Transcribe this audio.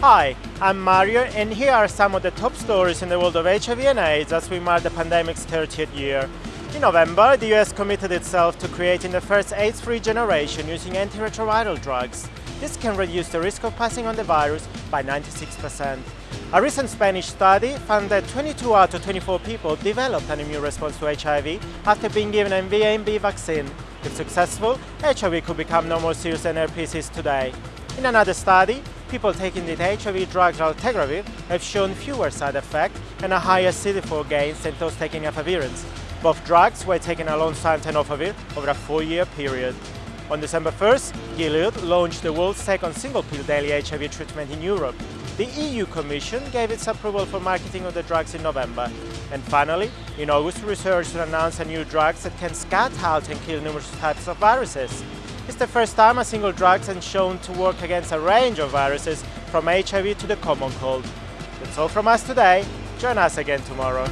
Hi, I'm Mario and here are some of the top stories in the world of HIV and AIDS as we mark the pandemic's 30th year. In November, the US committed itself to creating the first AIDS-free generation using antiretroviral drugs. This can reduce the risk of passing on the virus by 96%. A recent Spanish study found that 22 out of 24 people developed an immune response to HIV after being given an MVA-B vaccine. If successful, HIV could become no more serious than herpes is today. In another study, people taking the HIV drug raltegravir have shown fewer side effects and a higher CD4 gains than those taking efavirenz. Both drugs were taken alongside tenofovir over a four-year period. On December 1st, Gilead launched the world's second single-pill daily HIV treatment in Europe. The EU Commission gave its approval for marketing of the drugs in November. And finally, in August, researchers announced a new drug that can scat out and kill numerous types of viruses. It's the first time a single drug has shown to work against a range of viruses from HIV to the common cold. That's all from us today. Join us again tomorrow.